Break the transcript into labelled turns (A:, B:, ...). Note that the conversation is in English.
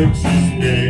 A: Texas day.